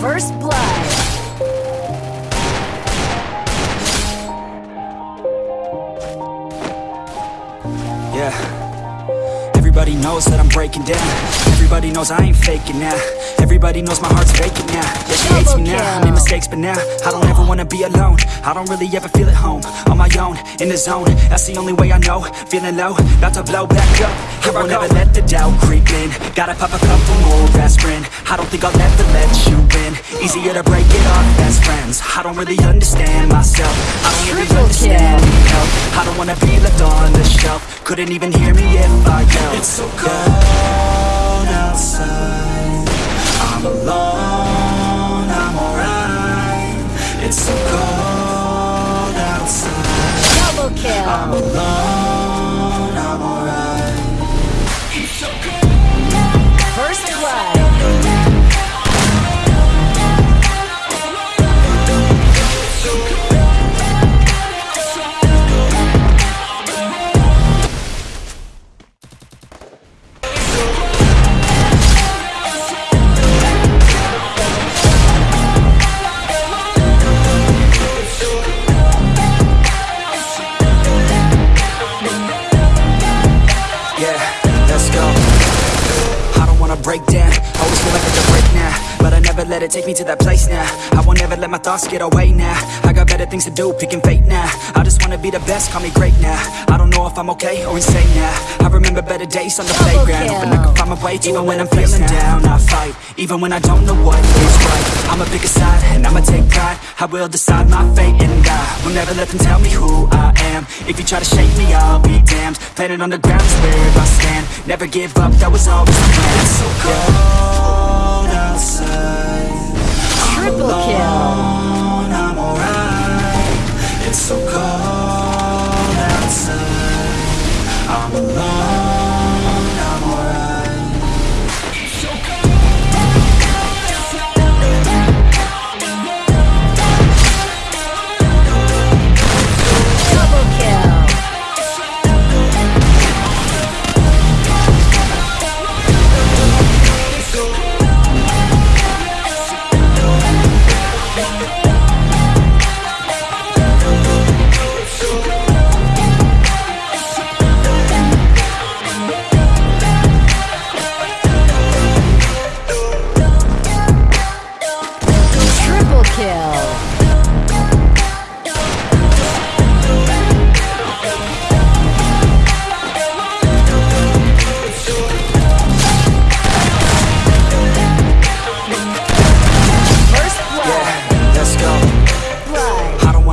First blood. Yeah. Everybody knows that I'm breaking down. Everybody knows I ain't faking now. Everybody knows my heart's vacant now. Yeah, she hates me now. I made mistakes, but now I don't ever wanna be alone. I don't really ever feel at home. On my own, in the zone. That's the only way I know. Feeling low, about to blow back up. Here I will never let the doubt creep in. Gotta pop a couple more aspirin. I don't think I'll ever let you in. Easier to break it off best friends. I don't really understand myself. I don't really understand help. I don't wanna be left on the shelf. Couldn't even hear me if I yelled. It's so cold outside. I'm alone, I'm alright. It's so cold outside. Double kill. I'm alone, Yeah, let's go. I don't wanna break down. Always feel like I can break now. But I never let it take me to that place now. I won't ever let my thoughts get away now. I got better things to do, picking fate now. I just wanna be the best, call me great now. I don't know if I'm okay or insane now. I remember better days on the Double playground. kill. Hoping I can find my way even when I'm feeling down. I fight, even when I don't know what is right. I'ma pick a side and I'ma take pride. I will decide my fate and I will never let them tell me who I am. If you try to shake me, I'll be damned. Planet on the ground is where I stand. Never give up, that was always the plan. So cold. Triple kill. Alone, I'm alright. It's so cold outside. I'm alone,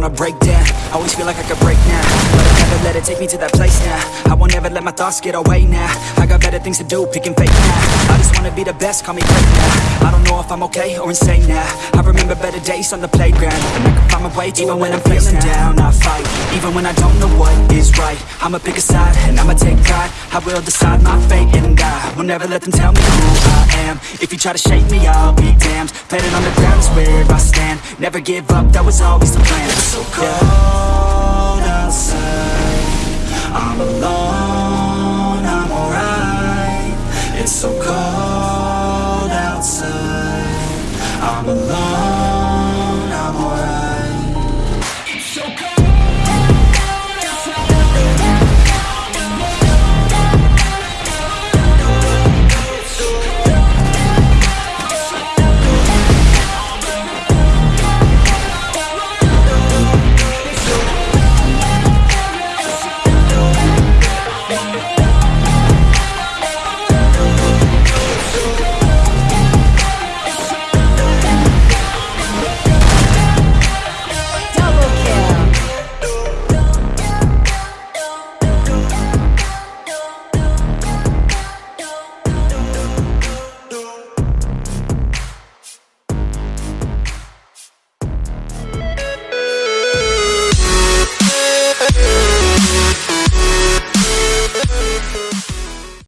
I break down. Always feel like I could break now. But I never let it take me to that place now. I won't ever let my thoughts get away now. I got better things to do, picking fake now. I just wanna be the best, call me great now. I don't know if I'm okay or insane now. I remember better days on the playground. And I can find my way even when I'm feeling down. I fight, when I don't know what is right. I'ma pick a side and I'ma take pride. I will decide my fate and I will never let them tell me who I am. If you try to shake me, I'll be damned. Planet on the ground is where I stand. Never give up, that was always the plan. So cold